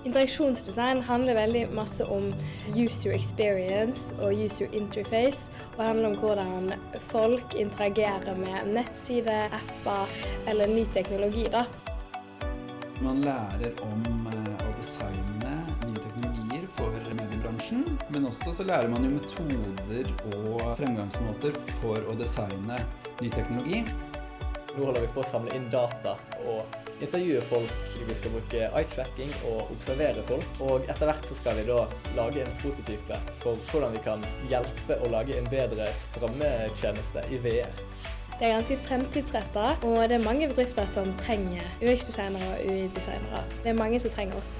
Interaksjonsdesign handler veldig masse om user experience og user interface. Og handler om hvordan folk interagerer med nettsider, apper eller ny teknologi. da. Man lærer om eh, å designe nye teknologier for mediebransjen, men også så lærer man jo metoder og fremgangsmåter for å designe ny teknologi. Nå holder vi på å samle inn data og intervjue folk. Vi skal bruke eye-tracking og observere folk. Og etter hvert så skal vi da lage en prototype for hvordan vi kan hjelpe å lage en bedre strømmetjeneste i VR. Det er ganske fremtidsretta, og det er mange bedrifter som trenger UX-designere og UI-designere. Det er mange som trenger oss.